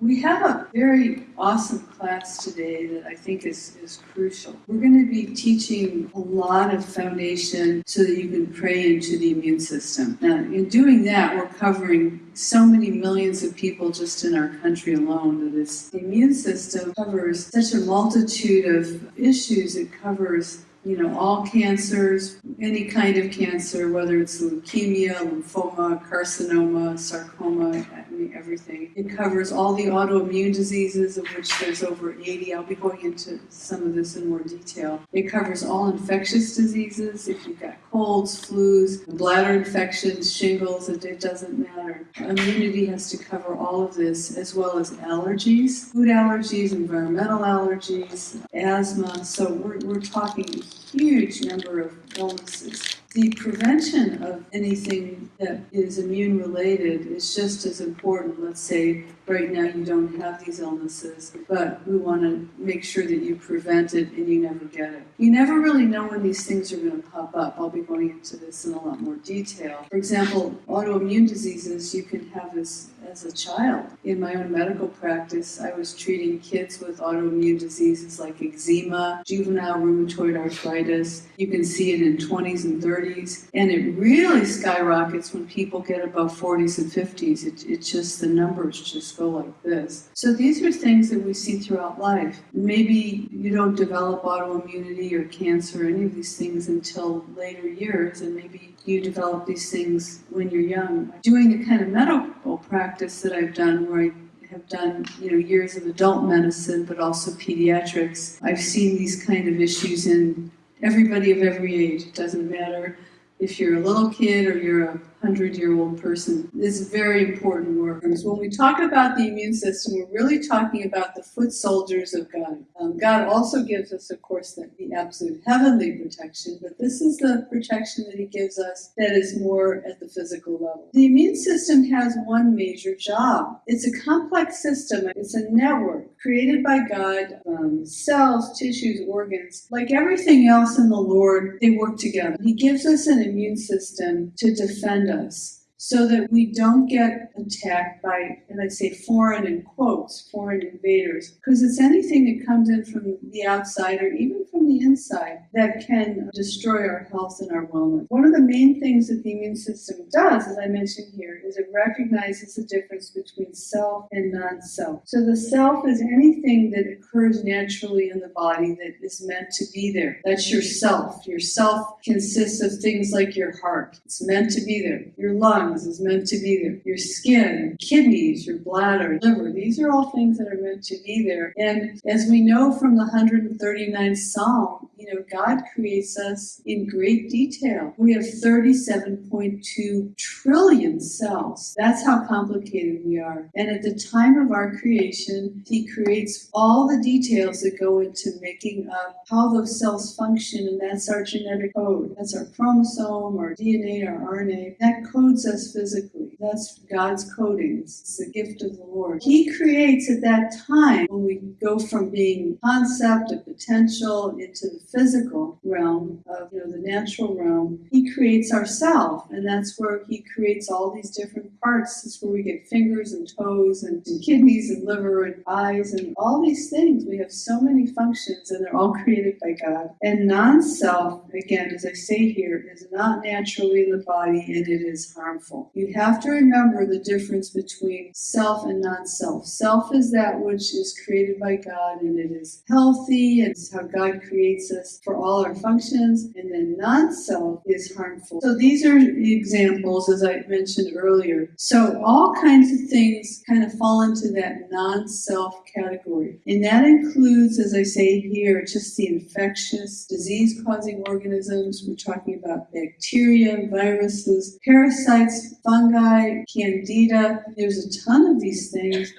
We have a very awesome class today that I think is, is crucial. We're going to be teaching a lot of foundation so that you can pray into the immune system. Now, in doing that, we're covering so many millions of people just in our country alone that is, the immune system covers such a multitude of issues. It covers you know, all cancers, any kind of cancer, whether it's leukemia, lymphoma, carcinoma, sarcoma, Mean, everything. It covers all the autoimmune diseases, of which there's over 80. I'll be going into some of this in more detail. It covers all infectious diseases. If you've got colds, flus, bladder infections, shingles, it, it doesn't matter. Immunity has to cover all of this, as well as allergies, food allergies, environmental allergies, asthma. So we're, we're talking a huge number of illnesses. The prevention of anything that is immune related is just as important. Let's say right now you don't have these illnesses, but we want to make sure that you prevent it and you never get it. You never really know when these things are going to pop up. I'll be going into this in a lot more detail. For example, autoimmune diseases you can have as, as a child. In my own medical practice, I was treating kids with autoimmune diseases like eczema, juvenile rheumatoid arthritis. You can see it in 20s and 30s, and it really skyrockets when people get above 40s and 50s. It, it's just the numbers just go like this. So these are things that we see throughout life. Maybe you don't develop autoimmunity or cancer, or any of these things until later years, and maybe you develop these things when you're young. Doing the kind of medical practice that I've done where I have done you know years of adult medicine but also pediatrics i've seen these kind of issues in everybody of every age it doesn't matter if you're a little kid or you're a hundred year old person. This is very important work. When we talk about the immune system, we're really talking about the foot soldiers of God. Um, God also gives us, of course, the, the absolute heavenly protection, but this is the protection that He gives us that is more at the physical level. The immune system has one major job. It's a complex system. It's a network created by God. Um, cells, tissues, organs, like everything else in the Lord, they work together. He gives us an immune system to defend us so that we don't get attacked by, and I say foreign in quotes, foreign invaders, because it's anything that comes in from the outside or even from the inside that can destroy our health and our wellness. One of the main things that the immune system does, as I mentioned here, is it recognizes the difference between self and non-self. So the self is anything that occurs naturally in the body that is meant to be there. That's your self. Your self consists of things like your heart. It's meant to be there. Your lungs lungs is meant to be there. Your skin, kidneys, your bladder, liver, these are all things that are meant to be there. And as we know from the 139th Psalm, know, God creates us in great detail. We have 37.2 trillion cells. That's how complicated we are. And at the time of our creation, He creates all the details that go into making up how those cells function, and that's our genetic code. That's our chromosome, our DNA, our RNA. That codes us us physically. That's God's codings. It's the gift of the Lord. He creates at that time when we go from being concept of potential into the physical realm of you know the natural realm. He creates ourself, and that's where he creates all these different parts. That's where we get fingers and toes and, and kidneys and liver and eyes and all these things. We have so many functions, and they're all created by God. And non-self, again, as I say here, is not naturally in the body, and it is harmful harmful. You have to remember the difference between self and non-self. Self is that which is created by God and it is healthy and it's how God creates us for all our functions. And then non-self is harmful. So these are examples as I mentioned earlier. So all kinds of things kind of fall into that non-self category. And that includes, as I say here, just the infectious disease causing organisms. We're talking about bacteria, viruses, parasites, fungi, candida. There's a ton of these things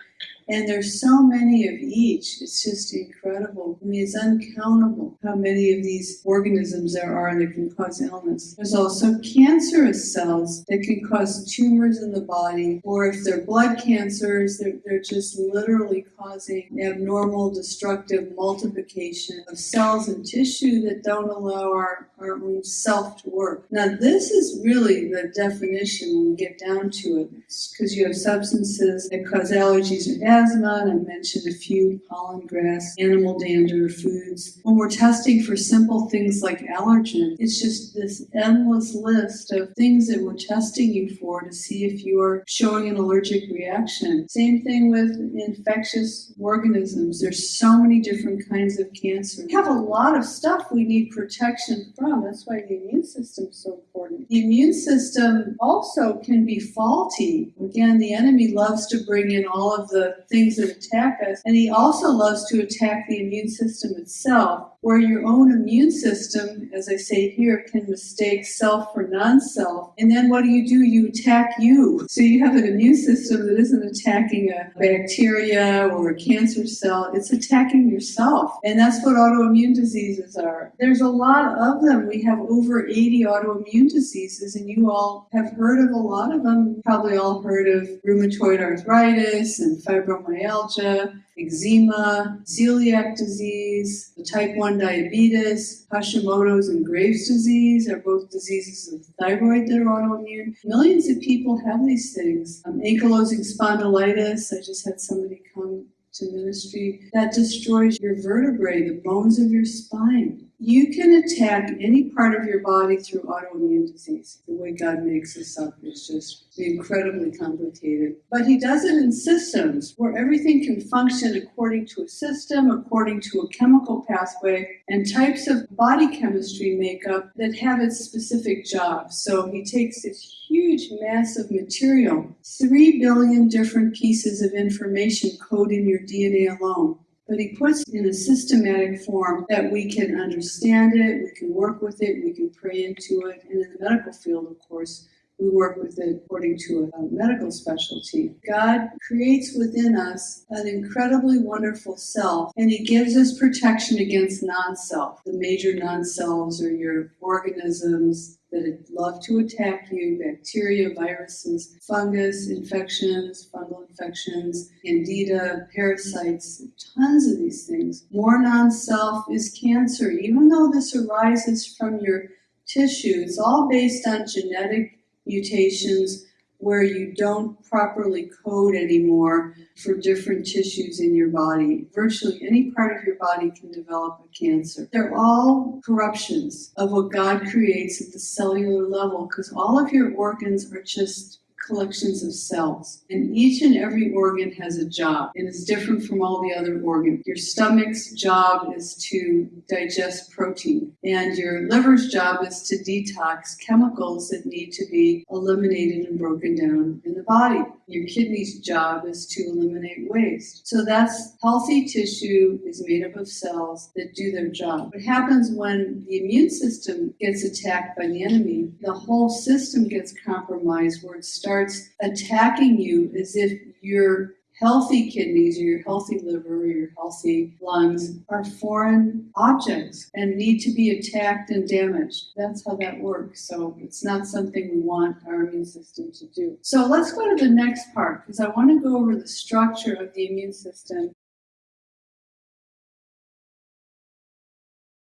and there's so many of each. It's just incredible. I mean, it's uncountable how many of these organisms there are that can cause illness. There's also cancerous cells that can cause tumors in the body, or if they're blood cancers, they're, they're just literally causing abnormal, destructive multiplication of cells and tissue that don't allow our, our own self to work. Now, this is really the definition when we get down to it, because you have substances that cause allergies or asthma, and I mentioned a few pollen grass, animal dander, foods. When we're testing for simple things like allergens, it's just this endless list of things that we're testing you for to see if you're showing an allergic reaction. Same thing with infectious organisms. There's so many different kinds of cancer. We have a lot of stuff we need protection from. That's why the immune system is so important. The immune system also can be faulty. Again, the enemy loves to bring in all of the things that attack us, and he also loves to attack the immune system itself where your own immune system, as I say here, can mistake self for non-self. And then what do you do? You attack you. So you have an immune system that isn't attacking a bacteria or a cancer cell, it's attacking yourself. And that's what autoimmune diseases are. There's a lot of them. We have over 80 autoimmune diseases, and you all have heard of a lot of them. Probably all heard of rheumatoid arthritis and fibromyalgia eczema, celiac disease, type 1 diabetes, Hashimoto's and Graves' disease are both diseases of the thyroid that are autoimmune. Millions of people have these things. Um, ankylosing spondylitis, I just had somebody come to ministry, that destroys your vertebrae, the bones of your spine. You can attack any part of your body through autoimmune disease. The way God makes us up is just incredibly complicated. But He does it in systems where everything can function according to a system, according to a chemical pathway, and types of body chemistry makeup that have its specific job. So He takes this huge mass of material, three billion different pieces of information code in your DNA alone but he puts in a systematic form that we can understand it, we can work with it, we can pray into it. And in the medical field, of course, we work with it according to a, medical specialty. God creates within us an incredibly wonderful self, and He gives us protection against non self. The major non selves are your organisms, that love to attack you bacteria, viruses, fungus infections, fungal infections, candida, parasites, tons of these things. More non self is cancer. Even though this arises from your tissue, it's all based on genetic mutations where you don't properly code anymore for different tissues in your body. Virtually any part of your body can develop a cancer. They're all corruptions of what God creates at the cellular level because all of your organs are just collections of cells. And each and every organ has a job and is different from all the other organs. Your stomach's job is to digest protein, and your liver's job is to detox chemicals that need to be eliminated and broken down in the body. Your kidney's job is to eliminate waste. So that's healthy tissue is made up of cells that do their job. What happens when the immune system gets attacked by the enemy, the whole system gets compromised where it starts attacking you as if you're healthy kidneys or your healthy liver or your healthy lungs are foreign objects and need to be attacked and damaged. That's how that works. So it's not something we want our immune system to do. So let's go to the next part because I want to go over the structure of the immune system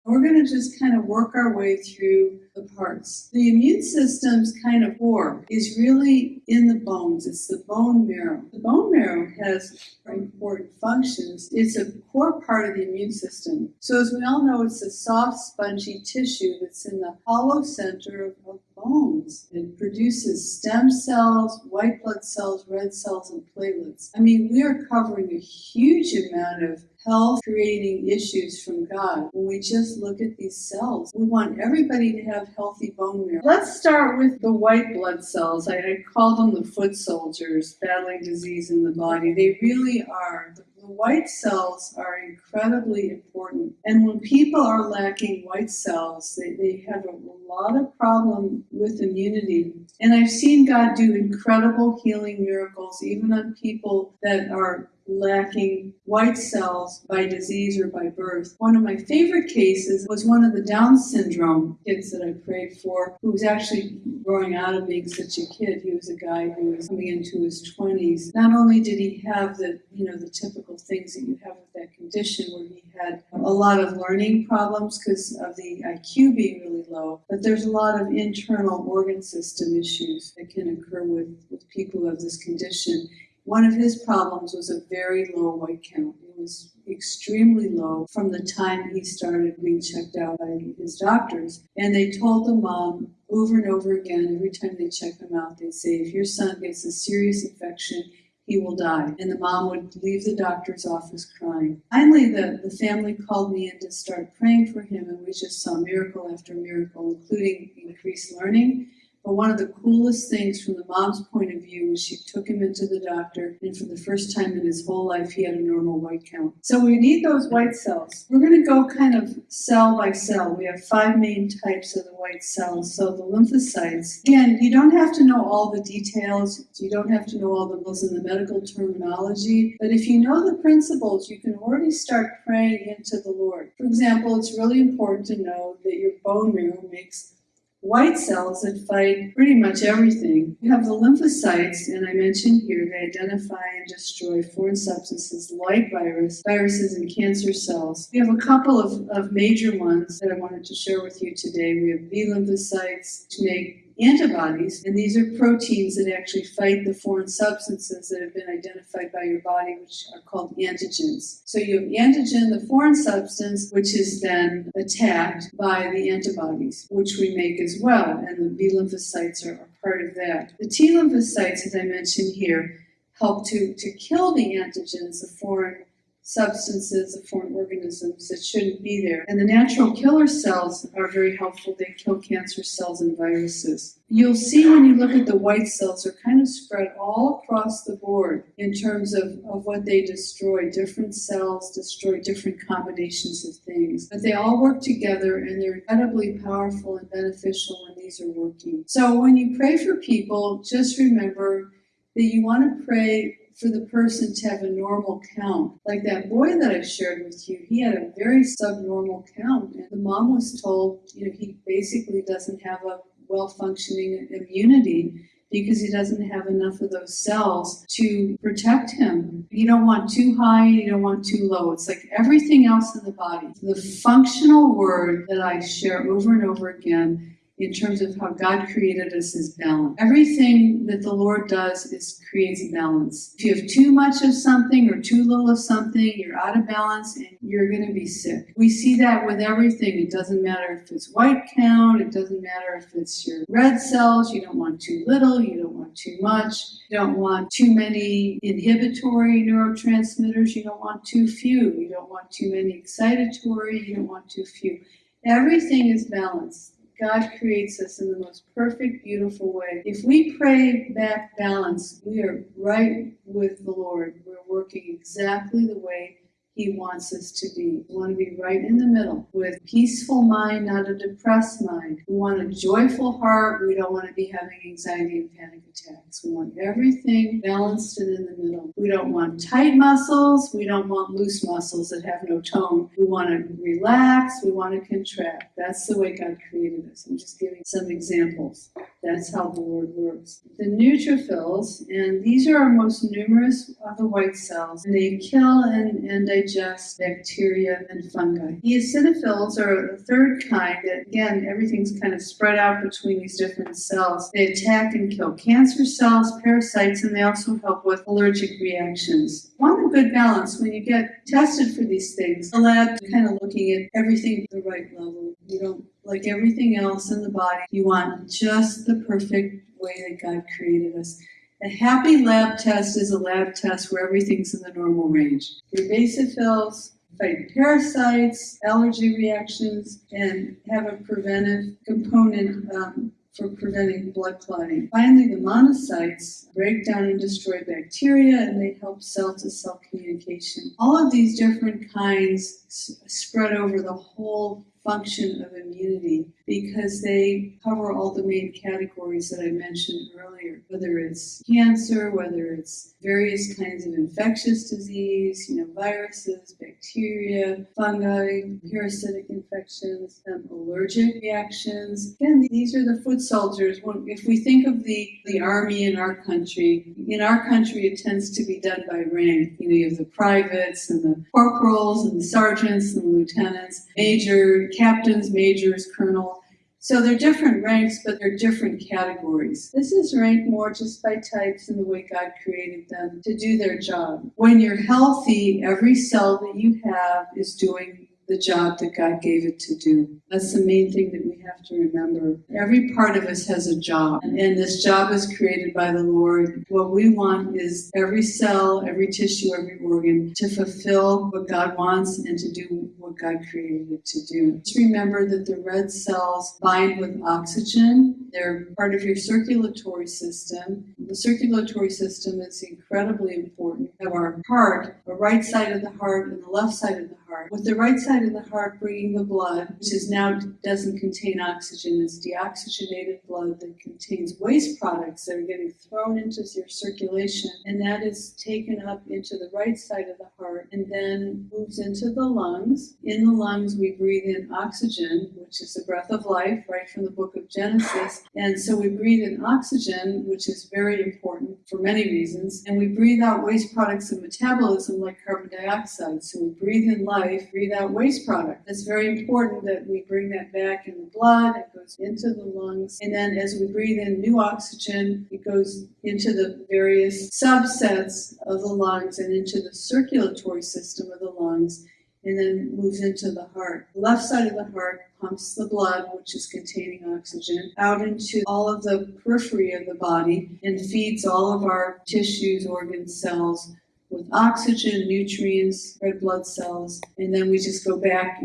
We're going to just kind of work our way through the parts. The immune system's kind of core is really in the bones. It's the bone marrow. The bone marrow has important functions. It's a core part of the immune system. So as we all know, it's a soft, spongy tissue that's in the hollow center of, bones. It produces stem cells, white blood cells, red cells, and platelets. I mean, we are covering a huge amount of health creating issues from God when we just look at these cells. We want everybody to have healthy bone marrow. Let's start with the white blood cells. I, I call them the foot soldiers battling disease in the body. They really are. The white cells are incredibly important. And when people are lacking white cells, they, they have a lot of problem with immunity. And I've seen God do incredible healing miracles, even on people that are lacking white cells by disease or by birth. One of my favorite cases was one of the Down syndrome kids that I prayed for, who was actually growing out of being such a kid. He was a guy who was coming into his 20s. Not only did he have the, you know, the typical things that you have with that condition where he had a lot of learning problems because of the IQ being really low, but there's a lot of internal organ system issues that can occur with, with people have this condition One of his problems was a very low white count. It was extremely low from the time he started being checked out by his doctors. And they told the mom over and over again, every time they check him out, they'd say, if your son gets a serious infection, he will die. And the mom would leave the doctor's office crying. Finally, the, the family called me in to start praying for him, and we just saw miracle after miracle, including increased learning but one of the coolest things from the mom's point of view was she took him into the doctor, and for the first time in his whole life, he had a normal white count. So we need those white cells. We're going to go kind of cell by cell. We have five main types of the white cells. So the lymphocytes. Again, you don't have to know all the details. You don't have to know all the rules in the medical terminology. But if you know the principles, you can already start praying into the Lord. For example, it's really important to know that your bone marrow makes white cells that fight pretty much everything. You have the lymphocytes, and I mentioned here, they identify and destroy foreign substances like virus, viruses and cancer cells. We have a couple of, of major ones that I wanted to share with you today. We have B lymphocytes to make antibodies, and these are proteins that actually fight the foreign substances that have been identified by your body, which are called antigens. So you have antigen, the foreign substance, which is then attacked by the antibodies, which we make as well, and the B lymphocytes are, are part of that. The T lymphocytes, as I mentioned here, help to, to kill the antigens, the foreign substances of foreign organisms that shouldn't be there. And the natural killer cells are very helpful. They kill cancer cells and viruses. You'll see when you look at the white cells, they're kind of spread all across the board in terms of, of what they destroy. Different cells destroy different combinations of things. But they all work together and they're incredibly powerful and beneficial when these are working. So when you pray for people, just remember that you want to pray for the person to have a normal count. Like that boy that I shared with you, he had a very subnormal count. And the mom was told, you know, he basically doesn't have a well functioning immunity because he doesn't have enough of those cells to protect him. You don't want too high, you don't want too low. It's like everything else in the body. The functional word that I share over and over again in terms of how God created us is balance. Everything that the Lord does is creates balance. If you have too much of something or too little of something, you're out of balance and you're going to be sick. We see that with everything. It doesn't matter if it's white count, it doesn't matter if it's your red cells, you don't want too little, you don't want too much, you don't want too many inhibitory neurotransmitters, you don't want too few, you don't want too many excitatory, you don't want too few. Everything is balanced. God creates us in the most perfect, beautiful way. If we pray back balance, we are right with the Lord. We're working exactly the way he wants us to be. We want to be right in the middle with peaceful mind, not a depressed mind. We want a joyful heart. We don't want to be having anxiety and panic attacks. We want everything balanced and in the middle. We don't want tight muscles. We don't want loose muscles that have no tone. We want to relax. We want to contract. That's the way God created us. I'm just giving some examples. That's how the Lord works. The neutrophils, and these are our most numerous of the white cells, and they kill and, and digest bacteria and fungi. The eosinophils are a third kind that, again, everything's kind of spread out between these different cells. They attack and kill cancer cells, parasites, and they also help with allergic reactions. Want a good balance when you get tested for these things. The lab kind of looking at everything at the right level. You don't like everything else in the body, you want just the perfect way that God created us. A happy lab test is a lab test where everything's in the normal range. Your basophils fight parasites, allergy reactions, and have a preventive component um, for preventing blood clotting. Finally, the monocytes break down and destroy bacteria and they help cell to cell communication. All of these different kinds spread over the whole function of immunity because they cover all the main categories that I mentioned earlier, whether it's cancer, whether it's various kinds of infectious disease, you know, viruses, bacteria, fungi, parasitic infections, um, allergic reactions. Again, these are the foot soldiers. If we think of the, the army in our country, in our country it tends to be done by rank. You know, you have the privates and the corporals and the sergeants and the lieutenants, major, captains, majors, colonels So they're different ranks, but they're different categories. This is ranked more just by types and the way God created them to do their job. When you're healthy, every cell that you have is doing the job that God gave it to do. That's the main thing that we have to remember. Every part of us has a job, and this job is created by the Lord. What we want is every cell, every tissue, every organ to fulfill what God wants and to do what God created it to do. Just remember that the red cells bind with oxygen. They're part of your circulatory system. The circulatory system is incredibly important. We have our heart, the right side of the heart and the left side of the heart. With the right side of the heart bringing the blood, which is now doesn't contain oxygen, it's deoxygenated blood that contains waste products that are getting thrown into your circulation, and that is taken up into the right side of the heart and then moves into the lungs. In the lungs, we breathe in oxygen, which is the breath of life, right from the book of Genesis. And so we breathe in oxygen, which is very important for many reasons, and we breathe out waste products of metabolism like carbon dioxide. So we breathe in life, breathe out waste product. It's very important that we bring that back in the blood, it goes into the lungs, and then as we breathe in new oxygen, it goes into the various subsets of the lungs and into the circulatory system of the lungs and then moves into the heart. The left side of the heart pumps the blood, which is containing oxygen, out into all of the periphery of the body and feeds all of our tissues, organs, cells with oxygen, nutrients, red blood cells, and then we just go back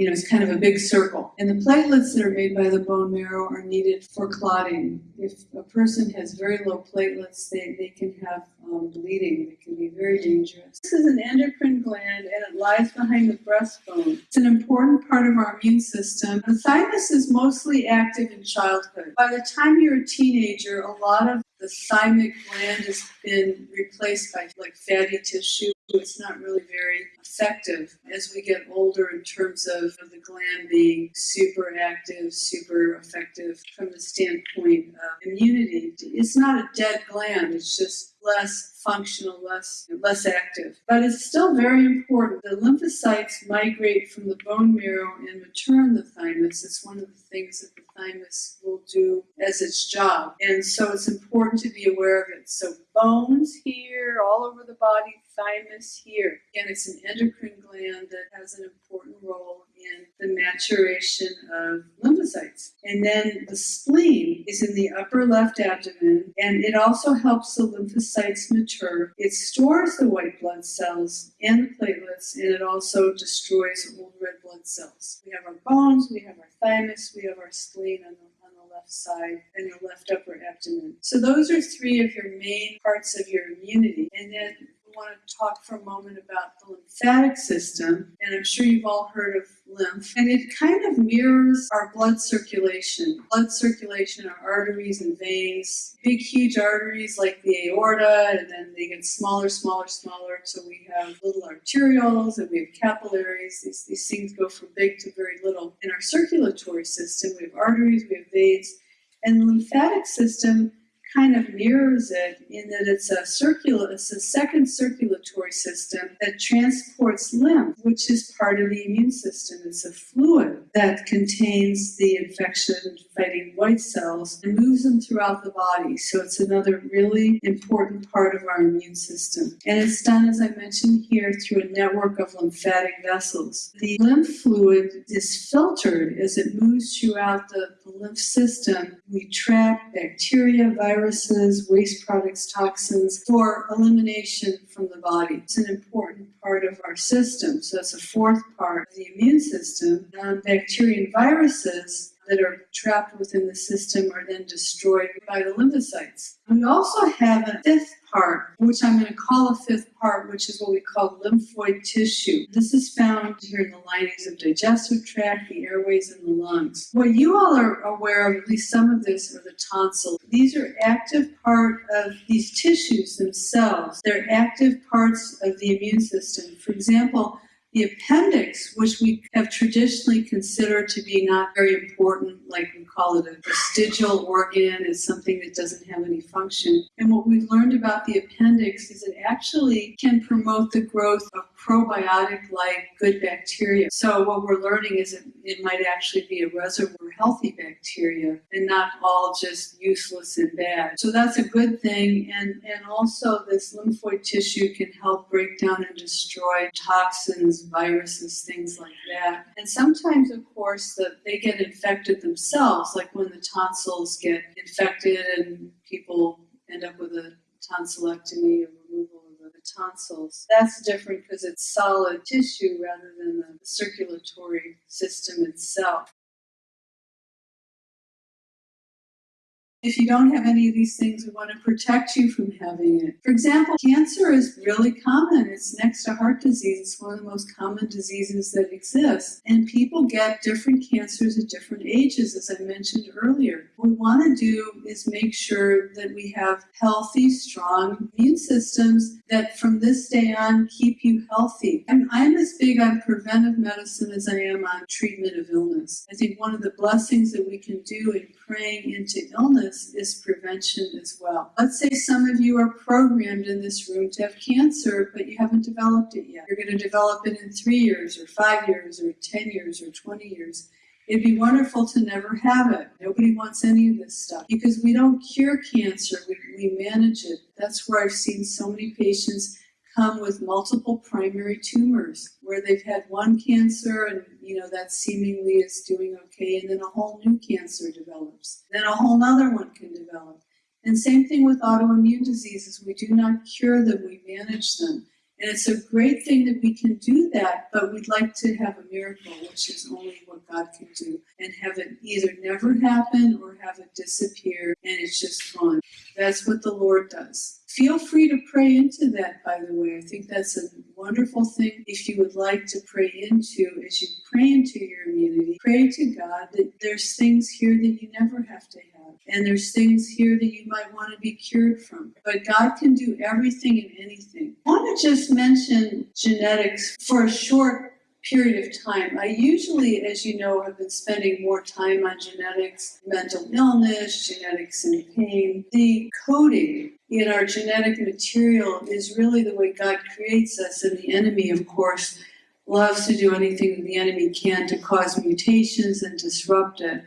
you know, it's kind of a big circle. And the platelets that are made by the bone marrow are needed for clotting. If a person has very low platelets, they, they can have um, bleeding. It can be very dangerous. This is an endocrine gland and it lies behind the breastbone. It's an important part of our immune system. The thymus is mostly active in childhood. By the time you're a teenager, a lot of the thymic gland has been replaced by like fatty tissue. It's not really very effective as we get older in terms of the gland being super active, super effective from the standpoint of immunity. It's not a dead gland, it's just less functional, less less active. But it's still very important. The lymphocytes migrate from the bone marrow and return the thymus. It's one of the things that the thymus will do as its job. And so it's important to be aware of it. So bones here, all over the body, thymus here. Again, it's an endocrine gland that has an important role in the maturation of lymphocytes. And then the spleen is in the upper left abdomen, and it also helps the lymphocytes mature. It stores the white blood cells and the platelets, and it also destroys old red blood cells. We have our bones, we have our thymus, we have our spleen on the left side and your left upper abdomen. So those are three of your main parts of your immunity. And then want to talk for a moment about the lymphatic system, and I'm sure you've all heard of lymph, and it kind of mirrors our blood circulation. Blood circulation are arteries and veins, big, huge arteries like the aorta, and then they get smaller, smaller, smaller, so we have little arterioles and we have capillaries. These, these things go from big to very little. In our circulatory system, we have arteries, we have veins, and the lymphatic system kind of mirrors it in that it's a circular, it's a second circulatory system that transports lymph, which is part of the immune system. It's a fluid that contains the infection fighting white cells and moves them throughout the body. So it's another really important part of our immune system. And it's done, as I mentioned here, through a network of lymphatic vessels. The lymph fluid is filtered as it moves throughout the, lymph system. We trap bacteria, viruses, viruses, waste products, toxins for elimination from the body. It's an important part of our system. So that's a fourth part of the immune system. Um, bacteria and viruses that are trapped within the system are then destroyed by the lymphocytes. We also have a fifth part, which I'm going to call a fifth part, which is what we call lymphoid tissue. This is found here in the linings of digestive tract, the airways, and the lungs. What you all are aware of, at least some of this, are the tonsils. These are active part of these tissues themselves. They're active parts of the immune system. For example, the appendix, which we have traditionally considered to be not very important, like we call it a vestigial organ, is something that doesn't have any function. And what we've learned about the appendix is it actually can promote the growth of probiotic-like good bacteria. So what we're learning is it, it might actually be a reservoir of healthy bacteria and not all just useless and bad. So that's a good thing. And, and also this lymphoid tissue can help break down and destroy toxins, viruses, things like that. And sometimes, of course, that they get infected themselves, like when the tonsils get infected and people end up with a tonsillectomy or removal of the tonsils. That's different because it's solid tissue rather than the circulatory system itself. If you don't have any of these things, we want to protect you from having it. For example, cancer is really common. It's next to heart disease. It's one of the most common diseases that exist. And people get different cancers at different ages, as I mentioned earlier. What we want to do is make sure that we have healthy, strong immune systems that from this day on keep you healthy. I'm, I'm as big on preventive medicine as I am on treatment of illness. I think one of the blessings that we can do in praying into illness is prevention as well. Let's say some of you are programmed in this room to have cancer, but you haven't developed it yet. You're going to develop it in three years, or five years, or 10 years, or 20 years. It'd be wonderful to never have it. Nobody wants any of this stuff because we don't cure cancer, we, we manage it. That's where I've seen so many patients come with multiple primary tumors where they've had one cancer and you know that seemingly is doing okay and then a whole new cancer develops. Then a whole other one can develop. And same thing with autoimmune diseases. We do not cure them we manage them. And it's a great thing that we can do that but we'd like to have a miracle which is only what god can do and have it either never happen or have it disappear and it's just gone. That's what the lord does. Feel free to pray into that, by the way. I think that's a wonderful thing if you would like to pray into, as you pray into your immunity, pray to God that there's things here that you never have to have. And there's things here that you might want to be cured from. But God can do everything and anything. I want to just mention genetics for a short period of time. I usually, as you know, have been spending more time on genetics, mental illness, genetics and pain. The coding in our genetic material is really the way God creates us, and the enemy, of course, loves to do anything the enemy can to cause mutations and disrupt it.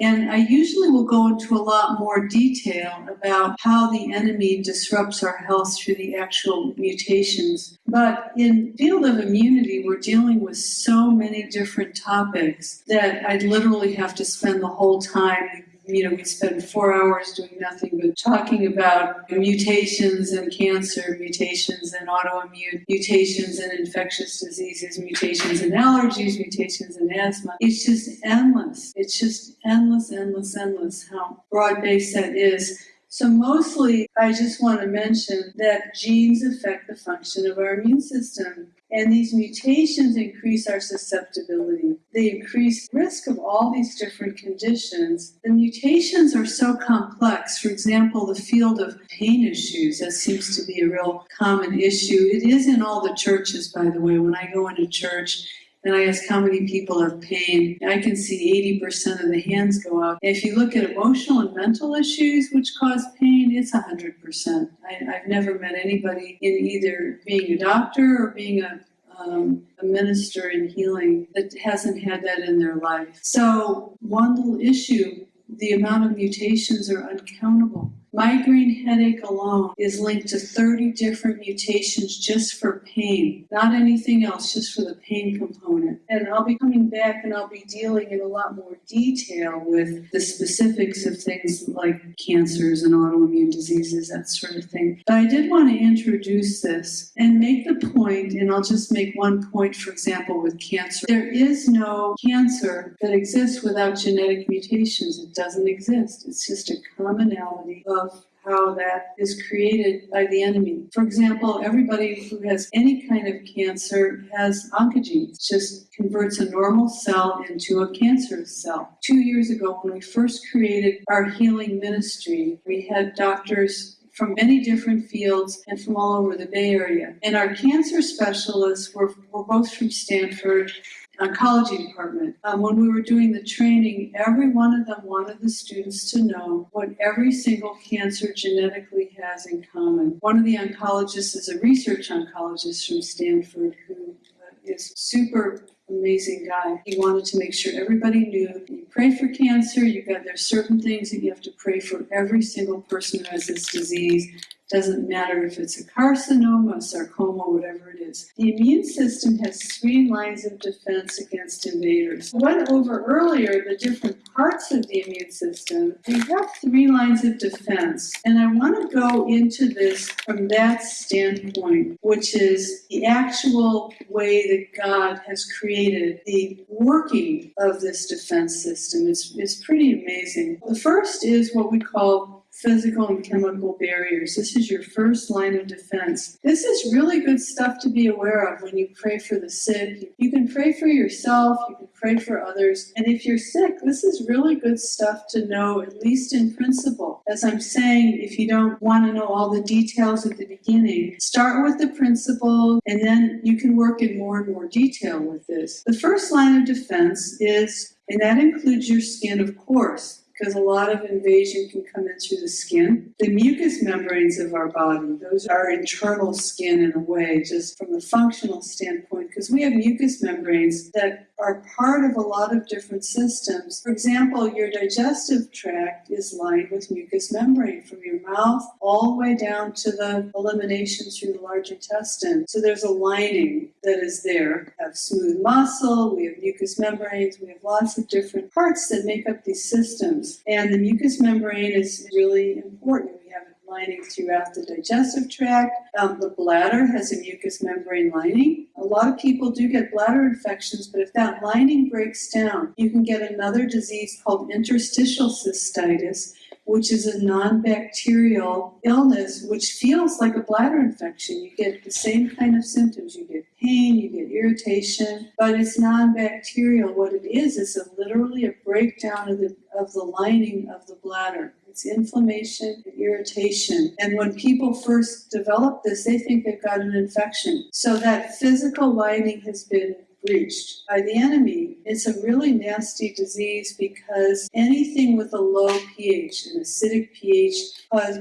And I usually will go into a lot more detail about how the enemy disrupts our health through the actual mutations. But in field of immunity, we're dealing with so many different topics that I'd literally have to spend the whole time you know, we spend four hours doing nothing but talking about mutations and cancer, mutations and autoimmune, mutations and infectious diseases, mutations and allergies, mutations and asthma. It's just endless. It's just endless, endless, endless how broad based that is. So mostly, I just want to mention that genes affect the function of our immune system. And these mutations increase our susceptibility. They increase risk of all these different conditions. The mutations are so complex. For example, the field of pain issues, that seems to be a real common issue. It is in all the churches, by the way. When I go into church, and I ask how many people have pain, I can see 80% of the hands go up. If you look at emotional and mental issues which cause pain, it's 100%. I, have never met anybody in either being a doctor or being a um, a minister in healing that hasn't had that in their life. So, one little issue the amount of mutations are uncountable. Migraine headache alone is linked to 30 different mutations just for pain, not anything else, just for the pain component. And I'll be coming back and I'll be dealing in a lot more detail with the specifics of things like cancers and autoimmune diseases, that sort of thing. But I did want to introduce this and make the point, and I'll just make one point, for example, with cancer. There is no cancer that exists without genetic mutations. It doesn't exist. It's just a commonality of of how that is created by the enemy. For example, everybody who has any kind of cancer has oncogenes. Just converts a normal cell into a cancerous cell. Two years ago, when we first created our healing ministry, we had doctors from many different fields and from all over the Bay Area. And our cancer specialists were, were both from Stanford oncology department. Um, when we were doing the training, every one of them wanted the students to know what every single cancer genetically has in common. One of the oncologists is a research oncologist from Stanford who uh, is super amazing guy. He wanted to make sure everybody knew you pray for cancer, you got there's certain things that you have to pray for every single person who has this disease. Doesn't matter if it's a carcinoma, sarcoma, whatever it is. The immune system has three lines of defense against invaders. Went over earlier the different parts of the immune system. We have three lines of defense, and I want to go into this from that standpoint, which is the actual way that God has created the working of this defense system. It's, it's pretty amazing. The first is what we call physical and chemical barriers. This is your first line of defense. This is really good stuff to be aware of when you pray for the sick. You can pray for yourself, you can pray for others. And if you're sick, this is really good stuff to know, at least in principle. As I'm saying, if you don't want to know all the details at the beginning, start with the principle and then you can work in more and more detail with this. The first line of defense is, and that includes your skin, of course because a lot of invasion can come in through the skin. The mucous membranes of our body, those are internal skin in a way, just from a functional standpoint, because we have mucous membranes that are part of a lot of different systems. For example, your digestive tract is lined with mucous membrane from your mouth all the way down to the elimination through the large intestine. So there's a lining that is there. We have smooth muscle, we have mucous membranes, we have lots of different parts that make up these systems. And the mucous membrane is really important lining throughout the digestive tract. Um, the bladder has a mucous membrane lining. A lot of people do get bladder infections, but if that lining breaks down, you can get another disease called interstitial cystitis, which is a non-bacterial illness which feels like a bladder infection. You get the same kind of symptoms. You get pain, you get irritation, but it's non-bacterial. What it is is a, literally a breakdown of the of the lining of the bladder. It's inflammation and irritation. And when people first develop this, they think they've got an infection. So that physical lining has been breached by the enemy. It's a really nasty disease because anything with a low pH, an acidic pH,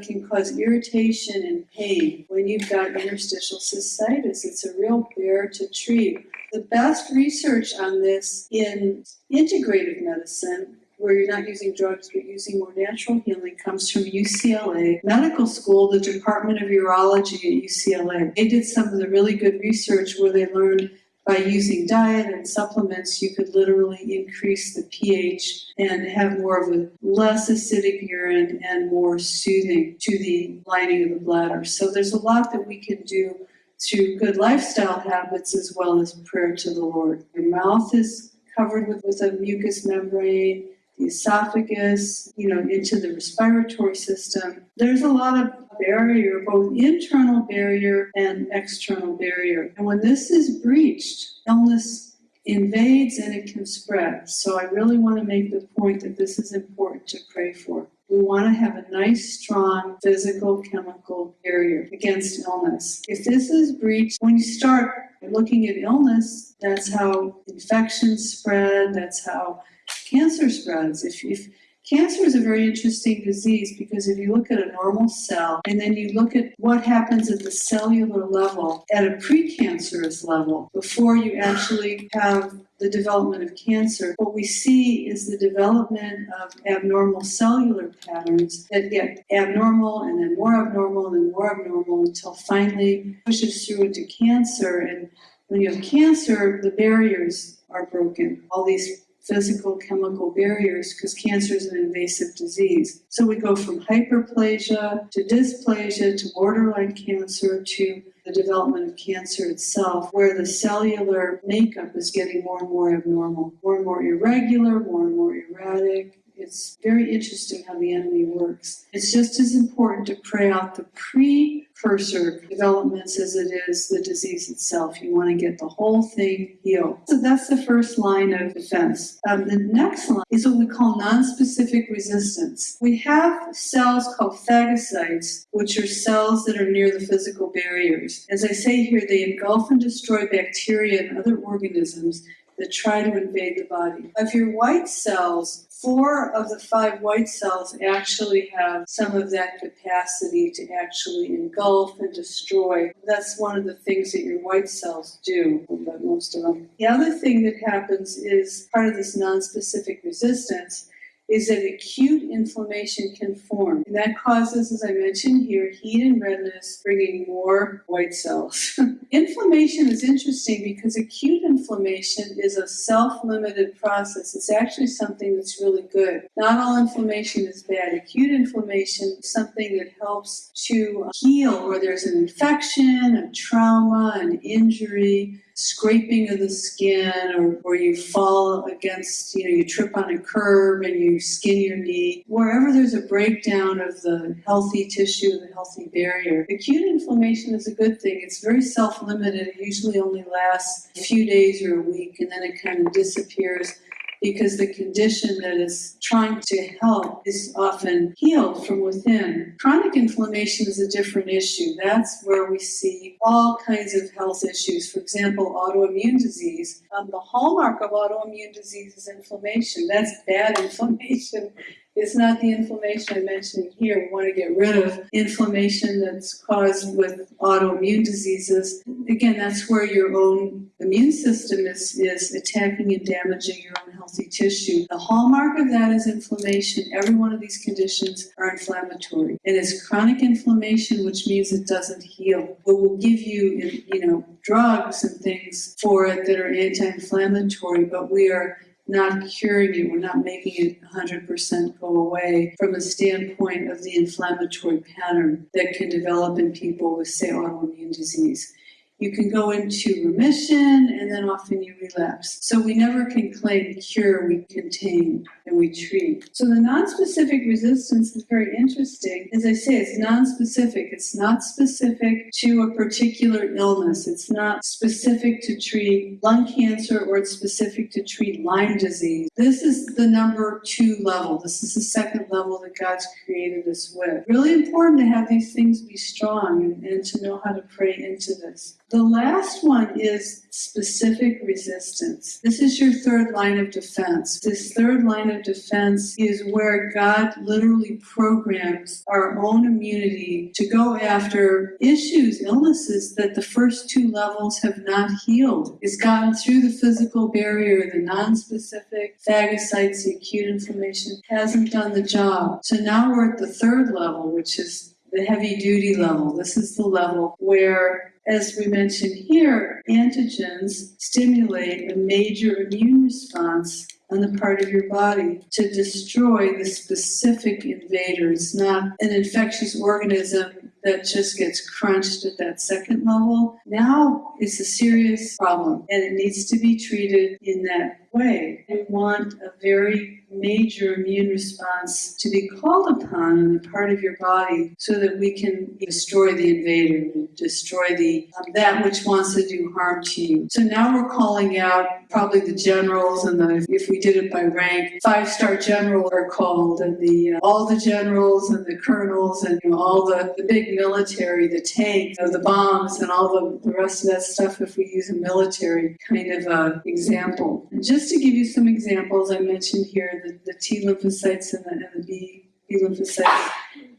can cause irritation and pain. When you've got interstitial cystitis, it's a real bear to treat. The best research on this in integrative medicine where you're not using drugs but using more natural healing comes from UCLA Medical School, the Department of Urology at UCLA. They did some of the really good research where they learned by using diet and supplements, you could literally increase the pH and have more of a less acidic urine and more soothing to the lining of the bladder. So there's a lot that we can do through good lifestyle habits as well as prayer to the Lord. Your mouth is covered with, with a mucous membrane the esophagus, you know, into the respiratory system. There's a lot of barrier, both internal barrier and external barrier. And when this is breached, illness invades and it can spread. So I really want to make the point that this is important to pray for. We want to have a nice, strong physical chemical barrier against illness. If this is breached, when you start looking at illness, that's how infections spread, that's how cancer spreads. If, if Cancer is a very interesting disease because if you look at a normal cell and then you look at what happens at the cellular level at a precancerous level before you actually have the development of cancer, what we see is the development of abnormal cellular patterns that get abnormal and then more abnormal and then more abnormal until finally pushes through into cancer. And when you have cancer, the barriers are broken. All these physical chemical barriers because cancer is an invasive disease. So we go from hyperplasia to dysplasia to borderline cancer to the development of cancer itself, where the cellular makeup is getting more and more abnormal, more and more irregular, more and more erratic, it's very interesting how the enemy works. It's just as important to pray out the precursor developments as it is the disease itself. You want to get the whole thing healed. So that's the first line of defense. Um, the next line is what we call nonspecific resistance. We have cells called phagocytes, which are cells that are near the physical barriers. As I say here, they engulf and destroy bacteria and other organisms that try to invade the body. Of your white cells, four of the five white cells actually have some of that capacity to actually engulf and destroy. That's one of the things that your white cells do, but most of them. The other thing that happens is part of this non-specific resistance is that acute inflammation can form. And that causes, as I mentioned here, heat and redness, bringing more white cells. inflammation is interesting because acute inflammation is a self-limited process. It's actually something that's really good. Not all inflammation is bad. Acute inflammation is something that helps to heal where there's an infection, a trauma, an injury, scraping of the skin or, or you fall against, you know, you trip on a curb and you skin your knee. Wherever there's a breakdown of the healthy tissue, the healthy barrier, acute inflammation is a good thing. It's very self-limited. It usually only lasts a few days or a week and then it kind of disappears because the condition that is trying to help is often healed from within. Chronic inflammation is a different issue. That's where we see all kinds of health issues. For example, autoimmune disease. Um, the hallmark of autoimmune disease is inflammation. That's bad inflammation. It's not the inflammation I mentioned here. We want to get rid of inflammation that's caused with autoimmune diseases. Again, that's where your own immune system is, is attacking and damaging your own healthy tissue. The hallmark of that is inflammation. Every one of these conditions are inflammatory. And It is chronic inflammation, which means it doesn't heal. But we'll give you, you know, drugs and things for it that are anti-inflammatory, but we are not curing it, we're not making it 100% go away from the standpoint of the inflammatory pattern that can develop in people with, say, autoimmune disease. You can go into remission and then often you relapse. So we never can claim cure, we contain and we treat. So the non-specific resistance is very interesting. As I say, it's non-specific. It's not specific to a particular illness. It's not specific to treat lung cancer or it's specific to treat Lyme disease. This is the number two level. This is the second level that God's created us with. Really important to have these things be strong and, and to know how to pray into this. The last one is specific resistance. This is your third line of defense. This third line of defense is where God literally programs our own immunity to go after issues, illnesses that the first two levels have not healed. It's gotten through the physical barrier, the non-specific phagocytes, the acute inflammation hasn't done the job. So now we're at the third level, which is the heavy duty level. This is the level where as we mentioned here, antigens stimulate a major immune response on the part of your body to destroy the specific invader. It's not an infectious organism that just gets crunched at that second level. Now it's a serious problem and it needs to be treated in that way. Want a very major immune response to be called upon on the part of your body so that we can destroy the invader, destroy the um, that which wants to do harm to you. So now we're calling out probably the generals and the, if we did it by rank, five-star general are called and the uh, all the generals and the colonels and you know, all the, the big military, the tanks, you know, the bombs and all the, the rest of that stuff if we use a military kind of uh, example. And just to give you some examples, I mentioned here the, the T lymphocytes and the, and the B, B lymphocytes,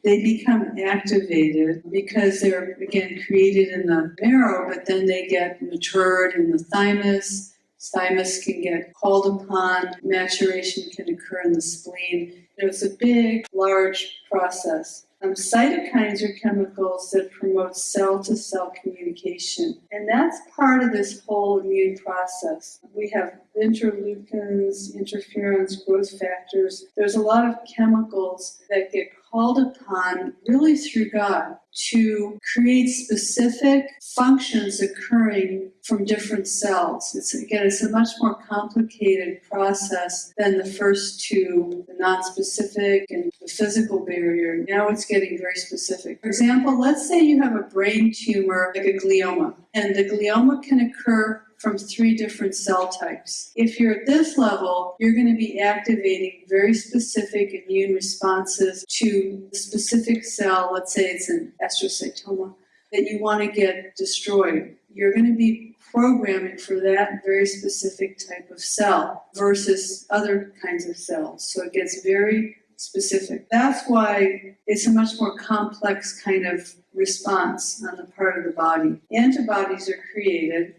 they become activated because they're, again, created in the marrow, but then they get matured in the thymus. Thymus can get called upon, maturation can occur in the spleen. it's a big, large process. Um, cytokines are chemicals that promote cell-to-cell -cell communication, and that's part of this whole immune process. We have interleukins, interferons, growth factors. There's a lot of chemicals that get called upon really through God to create specific functions occurring from different cells. It's again, it's a much more complicated process than the first two, the non-specific and the physical barrier. Now it's getting very specific. For example, let's say you have a brain tumor like a glioma, and the glioma can occur from three different cell types. If you're at this level, you're going to be activating very specific immune responses to the specific cell, let's say it's an astrocytoma, that you want to get destroyed. You're going to be programming for that very specific type of cell versus other kinds of cells. So it gets very specific. That's why it's a much more complex kind of response on the part of the body. Antibodies are created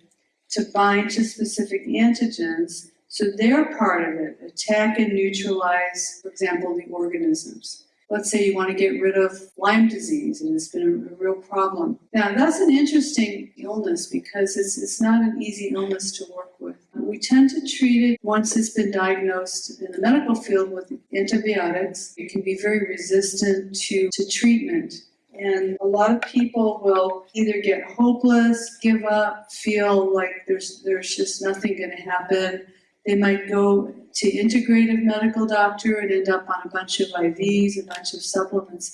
to bind to specific antigens, so they're part of it, attack and neutralize, for example, the organisms. Let's say you want to get rid of Lyme disease and it's been a, real problem. Now, that's an interesting illness because it's, it's not an easy illness to work with. We tend to treat it once it's been diagnosed in the medical field with antibiotics. It can be very resistant to, to treatment. And a lot of people will either get hopeless, give up, feel like there's there's just nothing going to happen. They might go to integrative medical doctor and end up on a bunch of IVs, a bunch of supplements.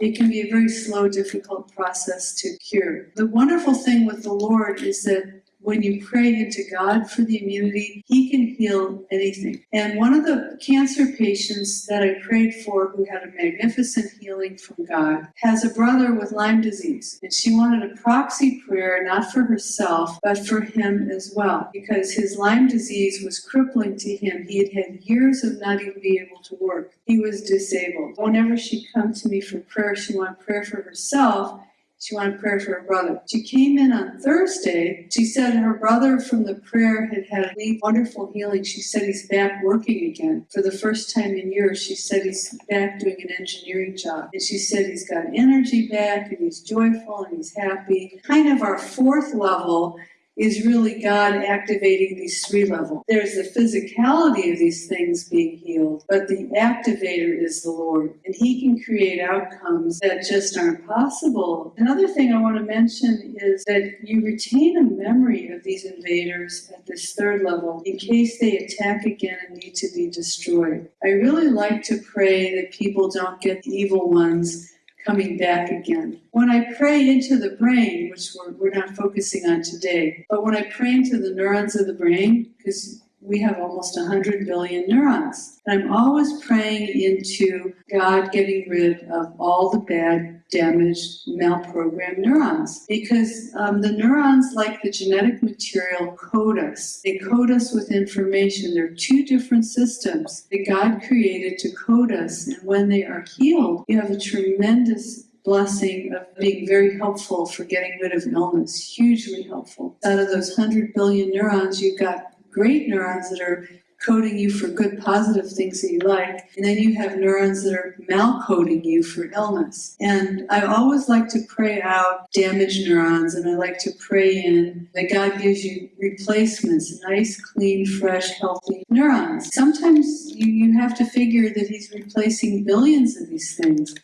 It can be a very slow, difficult process to cure. The wonderful thing with the Lord is that when you pray into God for the immunity, He can heal anything. And one of the cancer patients that I prayed for, who had a magnificent healing from God, has a brother with Lyme disease. And she wanted a proxy prayer, not for herself, but for him as well, because his Lyme disease was crippling to him. He had had years of not even being able to work. He was disabled. Whenever she'd come to me for prayer, she wanted prayer for herself she wanted prayer for her brother. She came in on Thursday. She said her brother from the prayer had had a wonderful healing. She said he's back working again for the first time in years. She said he's back doing an engineering job. And she said he's got energy back and he's joyful and he's happy. Kind of our fourth level is really God activating these three levels. There's the physicality of these things being healed, but the activator is the Lord, and He can create outcomes that just aren't possible. Another thing I want to mention is that you retain a memory of these invaders at this third level in case they attack again and need to be destroyed. I really like to pray that people don't get the evil ones coming back again. When I pray into the brain, which we're, we're not focusing on today, but when I pray into the neurons of the brain, because we have almost 100 billion neurons. And I'm always praying into God getting rid of all the bad, damaged, malprogrammed neurons. Because um, the neurons, like the genetic material, code us. They code us with information. There are two different systems that God created to code us. And when they are healed, you have a tremendous blessing of being very helpful for getting rid of illness, hugely helpful. Out of those 100 billion neurons, you've got great neurons that are coding you for good positive things that you like, and then you have neurons that are malcoding you for illness. And I always like to pray out damaged neurons, and I like to pray in that God gives you replacements, nice, clean, fresh, healthy neurons. Sometimes you, you have to figure that He's replacing billions of these things.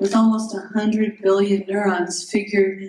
With almost 100 billion neurons, figure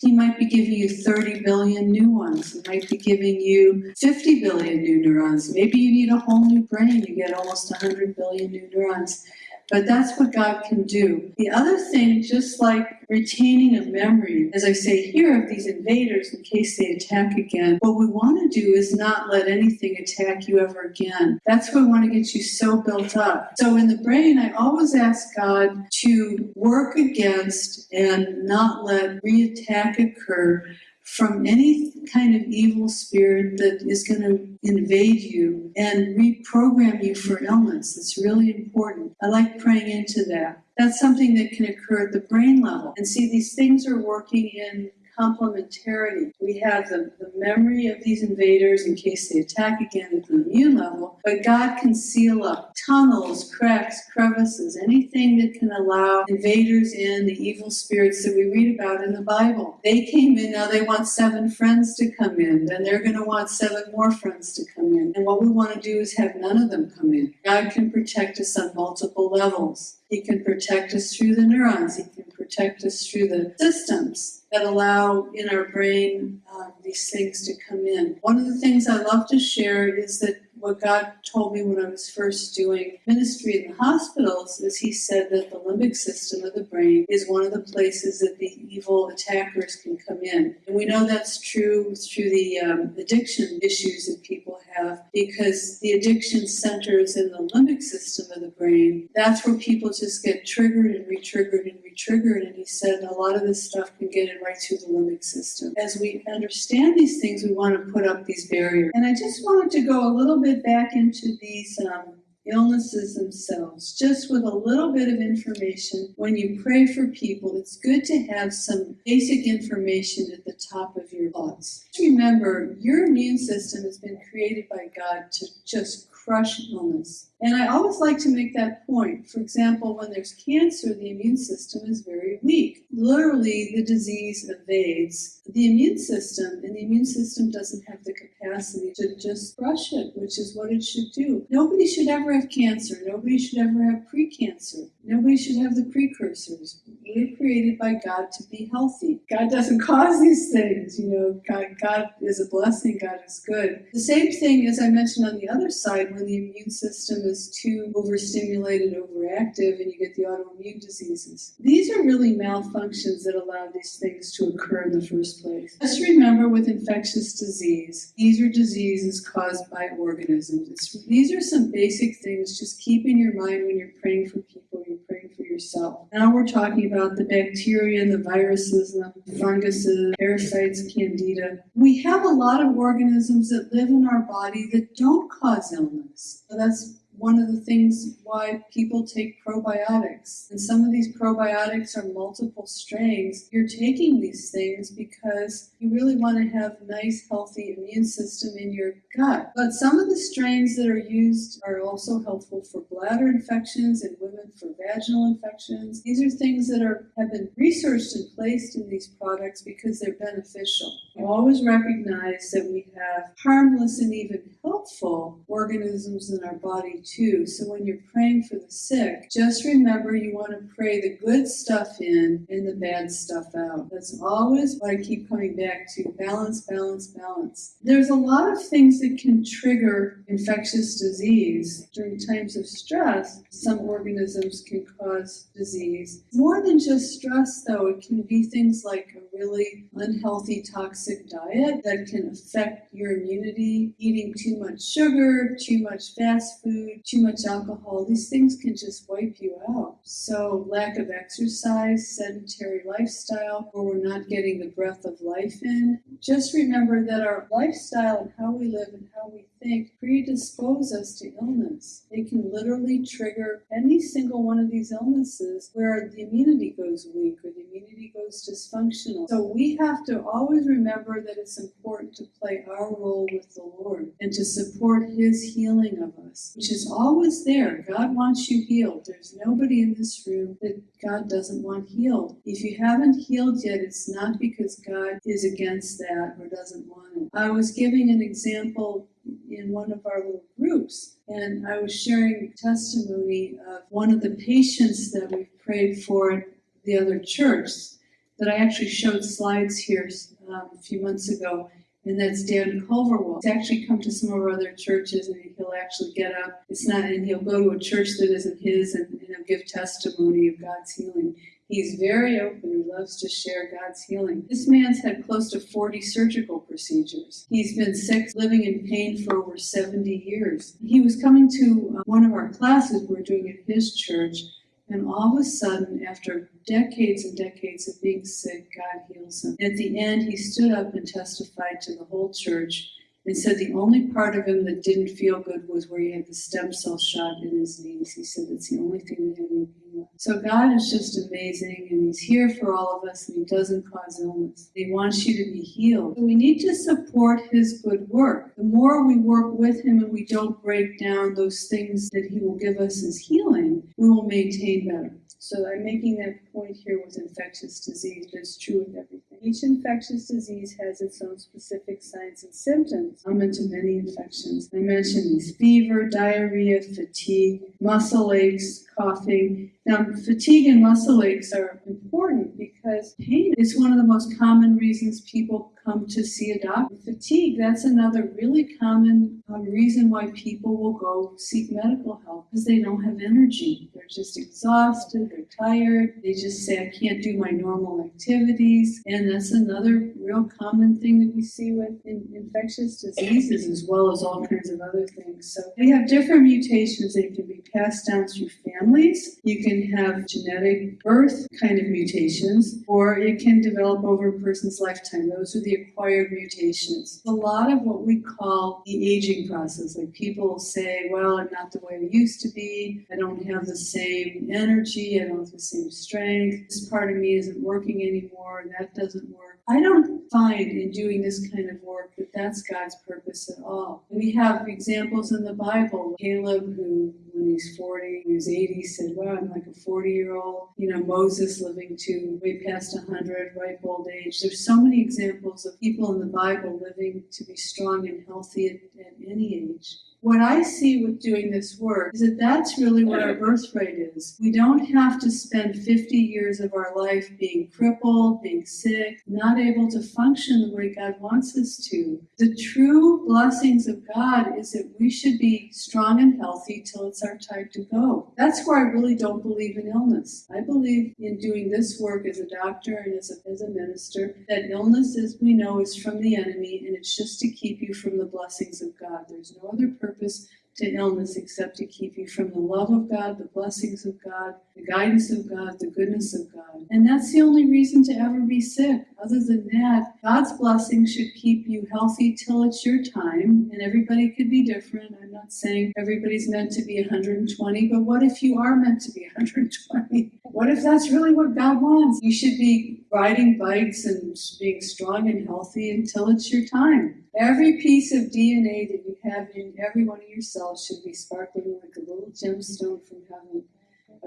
he might be giving you 30 billion new ones. He might be giving you 50 billion new neurons. Maybe you need a whole new brain. You get almost 100 billion new neurons. But that's what God can do. The other thing, just like retaining a memory, as I say here, of these invaders in case they attack again, what we want to do is not let anything attack you ever again. That's what we want to get you so built up. So in the brain, I always ask God to work against and not let re-attack occur from any kind of evil spirit that is going to invade you and reprogram you for illness. It's really important. I like praying into that. That's something that can occur at the brain level. And see, these things are working in complementarity. We have the, the memory of these invaders in case they attack again at the immune level, but God can seal up tunnels, cracks, crevices, anything that can allow invaders in, the evil spirits that we read about in the Bible. They came in, now they want seven friends to come in, then they're going to want seven more friends to come in. And what we want to do is have none of them come in. God can protect us on multiple levels. He can protect us through the neurons. He can protect us through the systems that allow in our brain uh, these things to come in. One of the things I love to share is that what God told me when I was first doing ministry in the hospitals is He said that the limbic system of the brain is one of the places that the evil attackers can come in. And we know that's true through the um, addiction issues that people have because the addiction centers in the limbic system of the brain. That's where people just get triggered and re-triggered and re-triggered. And he said a lot of this stuff can get in right through the limbic system. As we understand these things, we want to put up these barriers. And I just wanted to go a little bit back into these um, illnesses themselves, just with a little bit of information. When you pray for people, it's good to have some basic information at the top of your thoughts. Remember, your immune system has been created by God to just crush illness. And I always like to make that point. For example, when there's cancer, the immune system is very weak. Literally, the disease evades the immune system, and the immune system doesn't have the capacity to just crush it, which is what it should do. Nobody should ever have cancer. Nobody should ever have precancer. Nobody should have the precursors. We're created by God to be healthy. God doesn't cause these things, you know. God, God is a blessing. God is good. The same thing as I mentioned on the other side, when the immune system is too overstimulated, overactive, and you get the autoimmune diseases. These are really malfunctions that allow these things to occur in the first place. Just remember with infectious disease, these are diseases caused by organisms. These are some basic things just keep in your mind when you're praying for people, for yourself. Now we're talking about the bacteria and the viruses, and the funguses, parasites, candida. We have a lot of organisms that live in our body that don't cause illness. So that's one of the things why people take probiotics. And some of these probiotics are multiple strains. You're taking these things because you really want to have a nice, healthy immune system in your gut. But some of the strains that are used are also helpful for bladder infections and women for vaginal infections. These are things that are have been researched and placed in these products because they're beneficial. You always recognize that we have harmless and even helpful organisms in our body too. So when you're praying for the sick, just remember you want to pray the good stuff in and the bad stuff out. That's always what I keep coming back to balance, balance, balance. There's a lot of things that can trigger infectious disease during times of stress. Some organisms can cause disease. More than just stress, though, it can be things like a really unhealthy, toxic diet that can affect your immunity, eating too much sugar, too much fast food, too much alcohol. These things can just wipe you out. So, lack of exercise, sedentary lifestyle, or we're not getting the breath of life in. Just remember that our lifestyle and how we live and how we think predispose us to illness. They can literally trigger any single one of these illnesses where the immunity goes weak or the immunity goes dysfunctional. So we have to always remember that it's important to play our role with the Lord and to support His healing of us, which is always there. God wants you healed. There's nobody in this room that God doesn't want healed. If you haven't healed yet, it's not because God is against that or doesn't want it. I was giving an example in one of our little groups, and I was sharing testimony of one of the patients that we prayed for at the other church that I actually showed slides here um, a few months ago, and that's Dan Culverwell. He's actually come to some of our other churches, and he'll actually get up. It's not, and he'll go to a church that isn't his, and, and he'll give testimony of God's healing. He's very open. He loves to share God's healing. This man's had close to 40 surgical procedures. He's been sick, living in pain for over 70 years. He was coming to uh, one of our classes we are doing at his church, and all of a sudden, after decades and decades of being sick, God heals him. At the end, he stood up and testified to the whole church and said the only part of him that didn't feel good was where he had the stem cell shot in his knees. He said it's the only thing that had any So God is just amazing, and He's here for all of us, and He doesn't cause illness. He wants you to be healed. So we need to support His good work. The more we work with Him and we don't break down those things that He will give us as healing, we will maintain better. So I'm making that point here with infectious disease, but it's true with everything. Each infectious disease has its own specific signs and symptoms, common to many infections. I mentioned these fever, diarrhea, fatigue, muscle aches, coughing. Now, fatigue and muscle aches are important because pain is one of the most common reasons people come to see a doctor. Fatigue, that's another really common um, reason why people will go seek medical help is they don't have energy. They're just exhausted, they're tired, they just say, I can't do my normal activities. And that's another real common thing that we see with in, infectious diseases as well as all kinds of other things. So they have different mutations. They can be passed down through families. You can have genetic birth kind of mutations, or it can develop over a person's lifetime. Those are the acquired mutations. A lot of what we call the aging process, like people say, well, I'm not the way I used to be. I don't have the same energy. I don't have the same strength. This part of me isn't working anymore. That doesn't work. I don't find in doing this kind of work that that's God's purpose at all. We have examples in the Bible. Caleb, who he's 40, he was 80, said, Wow, I'm like a 40 year old. You know, Moses living to way past 100, ripe old age. There's so many examples of people in the Bible living to be strong and healthy at, at any age. What I see with doing this work is that that's really what our birthright is. We don't have to spend 50 years of our life being crippled, being sick, not able to function the way God wants us to. The true blessings of God is that we should be strong and healthy till it's our time to go. That's where I really don't believe in illness. I believe in doing this work as a doctor and as a, as a minister that illness, as we know, is from the enemy and it's just to keep you from the blessings of God. There's no other purpose purpose to illness except to keep you from the love of God, the blessings of God, the guidance of God, the goodness of God. And that's the only reason to ever be sick. Other than that, God's blessing should keep you healthy till it's your time. And everybody could be different. I'm not saying everybody's meant to be 120, but what if you are meant to be 120? What if that's really what God wants? You should be riding bikes and being strong and healthy until it's your time. Every piece of DNA that you have in every one of your cells should be sparkling like a little gemstone from heaven,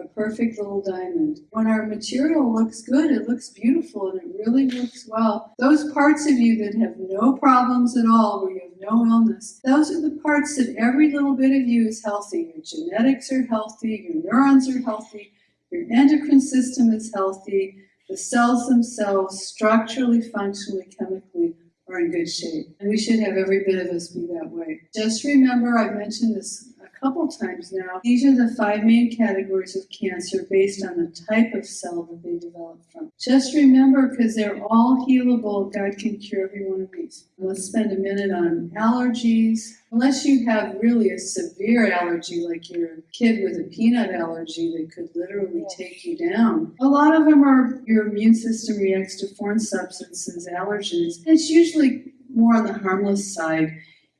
a perfect little diamond. When our material looks good, it looks beautiful and it really works well. Those parts of you that have no problems at all, where you have no illness, those are the parts that every little bit of you is healthy. Your genetics are healthy, your neurons are healthy, your endocrine system is healthy, the cells themselves, structurally, functionally, chemically, are in good shape. And we should have every bit of us be that way. Just remember, I've mentioned this couple times now. These are the five main categories of cancer based on the type of cell that they develop from. Just remember, because they're all healable, God can cure every one of these. Let's spend a minute on allergies. Unless you have really a severe allergy, like your kid with a peanut allergy that could literally take you down, a lot of them are your immune system reacts to foreign substances, allergens. It's usually more on the harmless side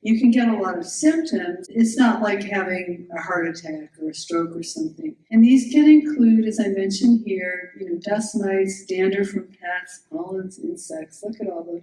you can get a lot of symptoms. It's not like having a heart attack or a stroke or something. And these can include, as I mentioned here, you know, dust mites, dander from pets, pollens, insects. Look at all the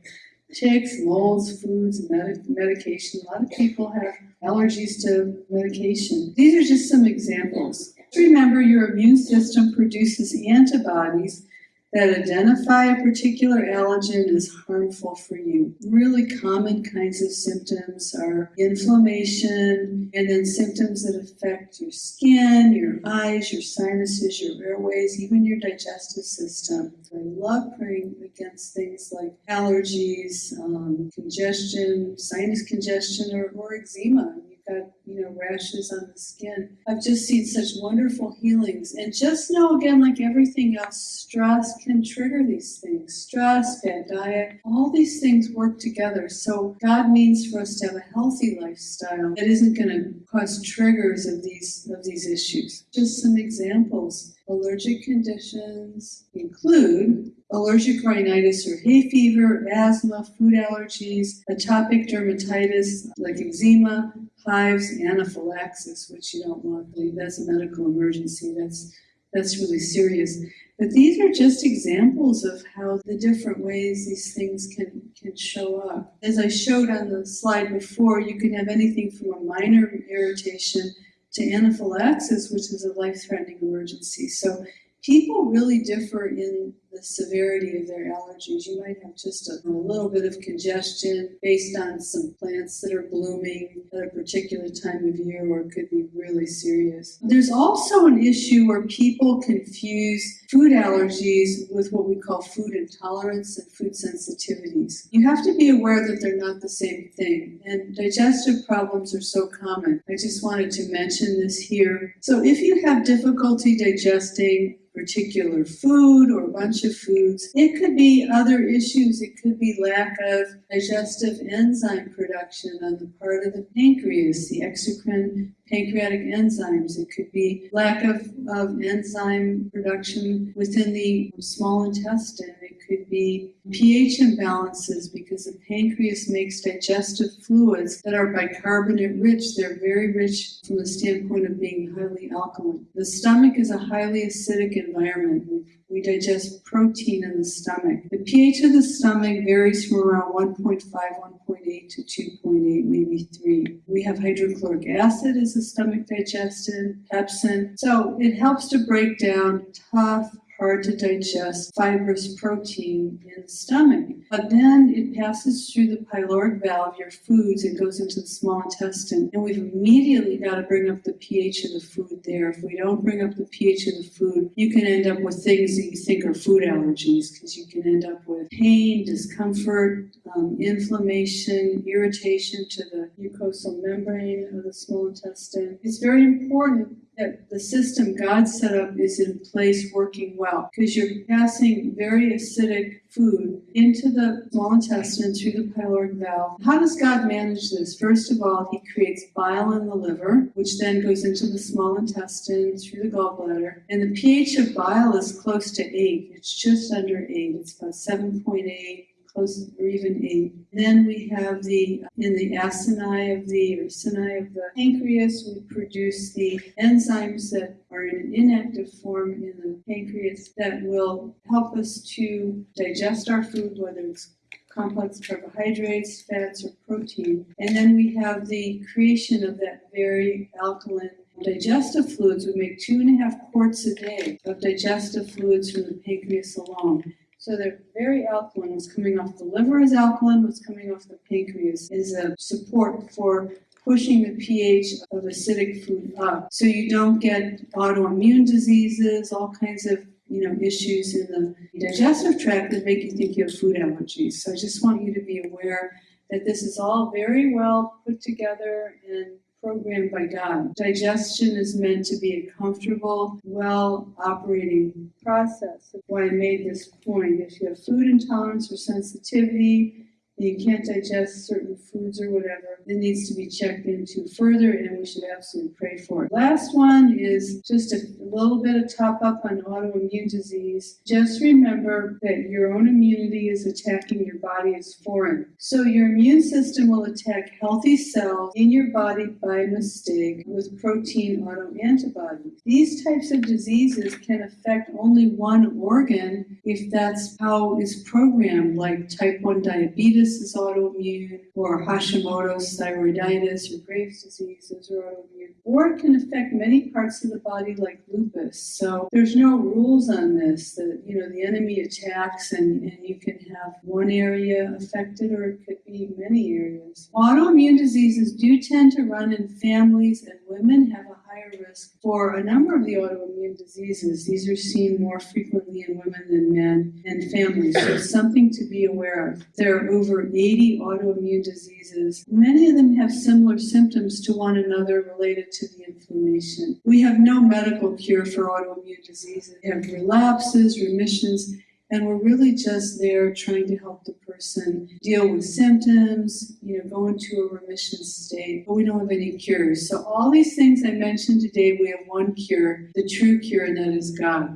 ticks, molds, foods, med- medication. A lot of people have allergies to medication. These are just some examples. Remember, your immune system produces antibodies that identify a particular allergen as harmful for you. Really common kinds of symptoms are inflammation and then symptoms that affect your skin, your eyes, your sinuses, your airways, even your digestive system. I love praying against things like allergies, um, congestion, sinus congestion, or, or eczema got you know rashes on the skin. I've just seen such wonderful healings, and just know again, like everything else, stress can trigger these things. Stress, bad diet, all these things work together. So God means for us to have a healthy lifestyle that isn't going to cause triggers of these of these issues. Just some examples. Allergic conditions include allergic rhinitis or hay fever, asthma, food allergies, atopic dermatitis like eczema, hives, anaphylaxis, which you don't want. Believe that's a medical emergency. That's that's really serious. But these are just examples of how the different ways these things can, can show up. As I showed on the slide before, you can have anything from a minor irritation to anaphylaxis, which is a life threatening emergency. So people really differ in the severity of their allergies. You might have just a, a little bit of congestion based on some plants that are blooming at a particular time of year, or it could be really serious. There's also an issue where people confuse food allergies with what we call food intolerance and food sensitivities. You have to be aware that they're not the same thing, and digestive problems are so common. I just wanted to mention this here. So if you have difficulty digesting particular food or a bunch foods. It could be other issues. It could be lack of digestive enzyme production on the part of the pancreas, the exocrine pancreatic enzymes. It could be lack of, of enzyme production within the small intestine. Could be pH imbalances because the pancreas makes digestive fluids that are bicarbonate rich. They're very rich from the standpoint of being highly alkaline. The stomach is a highly acidic environment. We, we digest protein in the stomach. The pH of the stomach varies from around 1.5, 1.8 to 2.8, maybe 3. We have hydrochloric acid as a stomach digestant, pepsin. So it helps to break down tough, hard to digest fibrous protein in the stomach. But then it passes through the pyloric valve, your foods, and goes into the small intestine. And we've immediately got to bring up the pH of the food there. If we don't bring up the pH of the food, you can end up with things that you think are food allergies because you can end up with pain, discomfort, um, inflammation, irritation to the mucosal membrane of the small intestine. It's very important that the system God set up is in place working well because you're passing very acidic food into the small intestine through the pyloric valve. How does God manage this? First of all, He creates bile in the liver, which then goes into the small intestine through the gallbladder. And the pH of bile is close to 8. It's just under 8. It's about 7.8 or even eight. Then we have the in the acini of the or acini of the pancreas, we produce the enzymes that are in an inactive form in the pancreas that will help us to digest our food, whether it's complex carbohydrates, fats, or protein. And then we have the creation of that very alkaline digestive fluids. We make two and a half quarts a day of digestive fluids from the pancreas alone. So they're very alkaline. What's coming off the liver is alkaline. What's coming off the pancreas is a support for pushing the pH of acidic food up. So you don't get autoimmune diseases, all kinds of you know issues in the digestive tract that make you think you have food allergies. So I just want you to be aware that this is all very well put together and programmed by God. Digestion is meant to be a comfortable, well operating process. That's why I made this point. If you have food intolerance or sensitivity, you can't digest certain foods or whatever, it needs to be checked into further and we should absolutely pray for it. Last one is just a little bit of top up on autoimmune disease. Just remember that your own immunity is attacking your body as foreign. So your immune system will attack healthy cells in your body by mistake with protein autoantibodies. These types of diseases can affect only one organ if that's how it's programmed, like type 1 diabetes is autoimmune, or Hashimoto's thyroiditis or Graves' disease, are autoimmune. Or it can affect many parts of the body like lupus. So there's no rules on this. That you know the enemy attacks and, and you can have one area affected or it could be many areas. Autoimmune diseases do tend to run in families and women have a higher risk for a number of the autoimmune diseases. These are seen more frequently in women than men and families. So something to be aware of. There are over 80 autoimmune diseases. Many of them have similar symptoms to one another related to the inflammation. We have no medical cure for autoimmune diseases. We have relapses, remissions, and we're really just there trying to help the person deal with symptoms, you know, go into a remission state, but we don't have any cures. So all these things I mentioned today, we have one cure, the true cure, and that is God.